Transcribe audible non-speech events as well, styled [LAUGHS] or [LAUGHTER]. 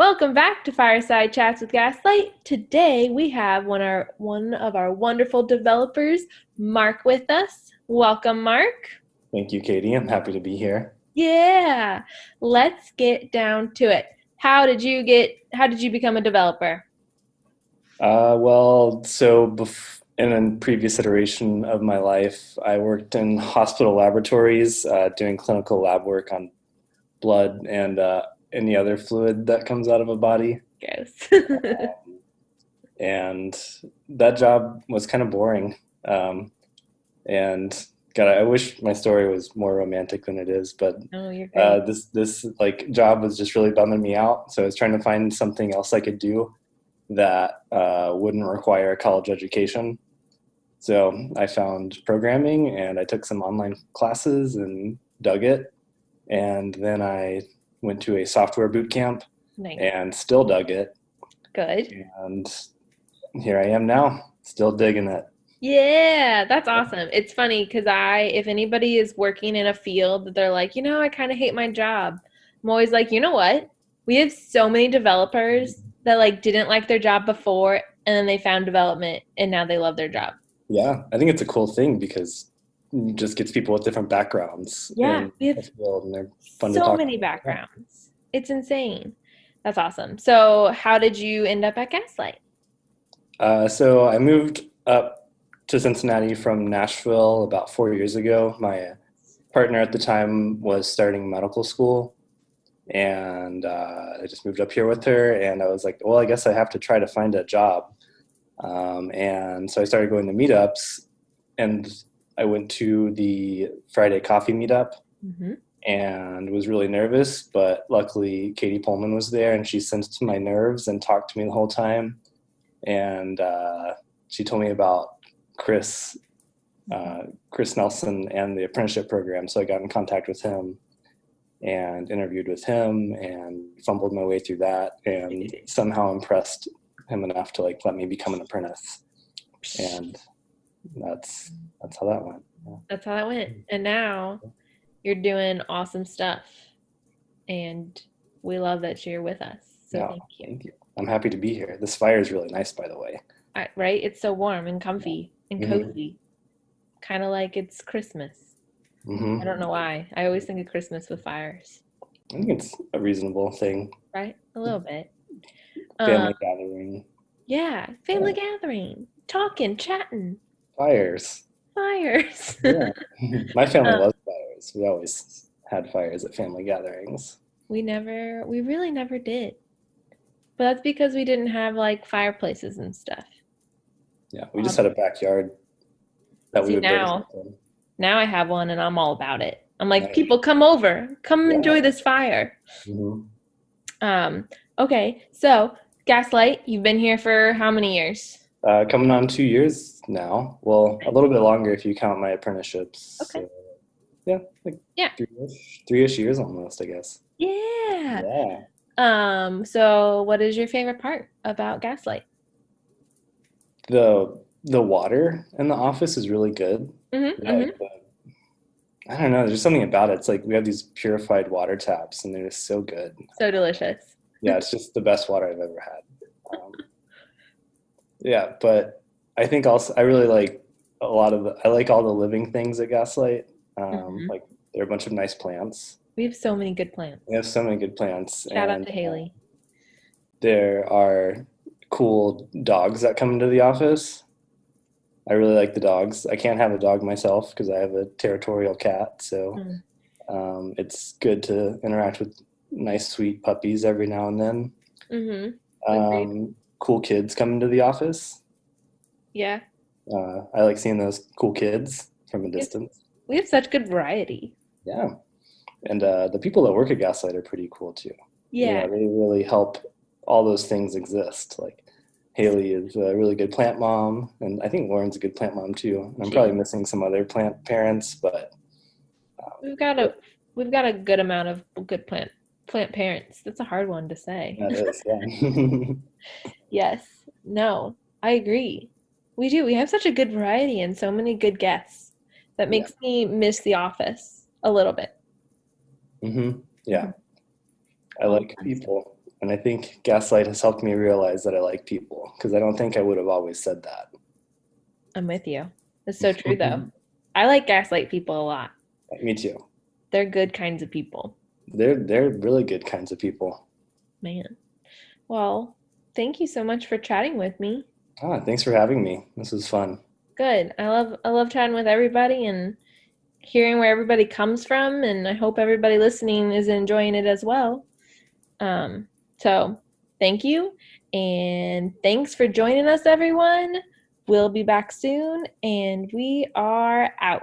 Welcome back to Fireside Chats with Gaslight. Today we have one, our, one of our wonderful developers, Mark, with us. Welcome, Mark. Thank you, Katie. I'm happy to be here. Yeah, let's get down to it. How did you get? How did you become a developer? Uh, well, so bef- in a previous iteration of my life, I worked in hospital laboratories uh, doing clinical lab work on blood and uh, any other fluid that comes out of a body. Gross. [LAUGHS] Um, and that job was kind of boring. Um, and God, I wish my story was more romantic than it is, but oh, uh, this this like job was just really bumming me out. So I was trying to find something else I could do that uh, wouldn't require a college education. So I found programming and I took some online classes and dug it. And then I went to a software boot camp nice. and still dug it. Good. And here I am now, still digging it. Yeah, that's awesome. It's funny because I, if anybody is working in a field that they're like, you know, I kind of hate my job, I'm always like, you know what? We have so many developers that like didn't like their job before and then they found development and now they love their job. Yeah, I think it's a cool thing because just gets people with different backgrounds. Yeah, we have and they're fun to so many backgrounds. It's insane. That's awesome. So, how did you end up at Gaslight? Uh, so I moved up to Cincinnati from Nashville about four years ago. My partner at the time was starting medical school, and uh, I just moved up here with her. And I was like, well, I guess I have to try to find a job. Um, and so I started going to meetups, and I went to the Friday coffee meetup Mm-hmm. and was really nervous. But luckily, Katie Pullman was there, and she sensed my nerves and talked to me the whole time. And uh, she told me about Chris, uh, Chris Nelson, and the apprenticeship program. So I got in contact with him and interviewed with him and fumbled my way through that and somehow impressed him enough to like let me become an apprentice. And that's that's how that went. Yeah. That's how that went. And now you're doing awesome stuff. And we love that you're with us. So Yeah, thank you. Thank you. I'm happy to be here. This fire is really nice, by the way. I- right? It's so warm and comfy and Mhm. cozy. Kind of like it's Christmas. hmm I don't know why. I always think of Christmas with fires, I think it's a reasonable thing. right? A little bit. Family Um, gathering, yeah, family gathering, talking, chatting, fires. fires. [LAUGHS] Yeah. My family Uh, loves fires. We always had fires at family gatherings. we never, we really never did. But that's because we didn't have like fireplaces and stuff. Yeah, we just had a backyard that See, we would now- Now I have one and I'm all about it. I'm like, Nice. people come over, come Yeah. enjoy this fire. Mm-hmm. Um, okay, so Gaslight, you've been here for how many years? Uh, coming on two years now. Well, a little bit longer if you count my apprenticeships. Okay. So, yeah, like Yeah. three-ish, three-ish years almost, I guess. Yeah. Yeah. Um, so what is your favorite part about Gaslight? The the water in the office is really good. Mm-hmm, Like, the- I don't know. There's something about it. It's like we have these purified water taps, and they're just so good. So delicious. Yeah, it's just the best water I've ever had. Um, yeah, but I think also I really like a lot of the, I like all the living things at Gaslight. Um, Mhm. Like there are a bunch of nice plants. We have so many good plants. We have so many good plants. Shout out to Haley. There are cool dogs that come into the office. I really like the dogs. I can't have a dog myself because I have a territorial cat, so Mm. um, it's good to interact with nice, sweet puppies every now and then. Mm-hmm. Um, cool kids come into the office. Yeah. Uh, I like seeing those cool kids from a distance. We have such good variety. Yeah, and uh, the people that work at Gaslight are pretty cool too. You Yeah. know, they really help all those things exist. Like Haley is a really good plant mom, and I think Lauren's a good plant mom too. And I'm She probably is. missing some other plant parents, but We've got a we've got a good amount of good plant plant parents. That's a hard one to say. that is yeah. [LAUGHS] Yes. No, I agree. We do. We have such a good variety and so many good guests that Yeah. makes me miss the office a little bit. Mm-hmm. Yeah, I like people. And I think Gaslight has helped me realize that I like people because I don't think I would have always said that. I'm with you. It's so [LAUGHS] true though. I like gaslight people a lot. Me too. They're good kinds of people. They're they're really good kinds of people. Man. Well, thank you so much for chatting with me. Ah, thanks for having me. This was fun. Good. I love I love chatting with everybody and hearing where everybody comes from and I hope everybody listening is enjoying it as well. Um so, thank you and thanks for joining us everyone. We'll be back soon and we are out.